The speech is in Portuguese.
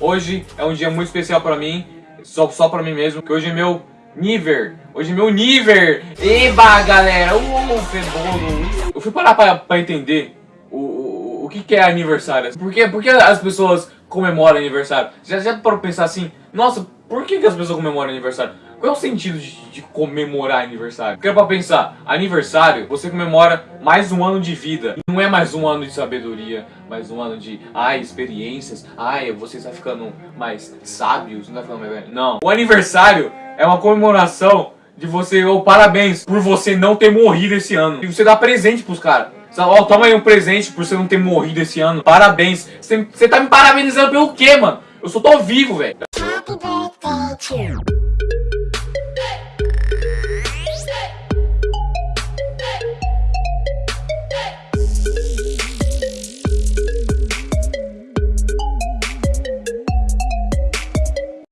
Hoje é um dia muito especial pra mim, só, só pra mim mesmo, que hoje é meu Niver. Hoje é meu Niver. Eba, galera. Uh, cebolo. Eu fui parar pra, pra entender o, o, o que, que é aniversário. Por que, por que as pessoas comemoram aniversário? Já, já parou pra pensar assim, nossa, por que, que as pessoas comemoram aniversário? Qual é o sentido de, de comemorar aniversário? Porque pra pensar, aniversário, você comemora mais um ano de vida. Não é mais um ano de sabedoria, mais um ano de, ai, experiências. Ai, você está ficando mais sábios, não está ficando mais. Não. O aniversário é uma comemoração de você, ou parabéns por você não ter morrido esse ano. E você dá presente pros caras. Ó, oh, toma aí um presente por você não ter morrido esse ano. Parabéns. Você, você tá me parabenizando pelo quê, mano? Eu só tô vivo, velho. Achoo.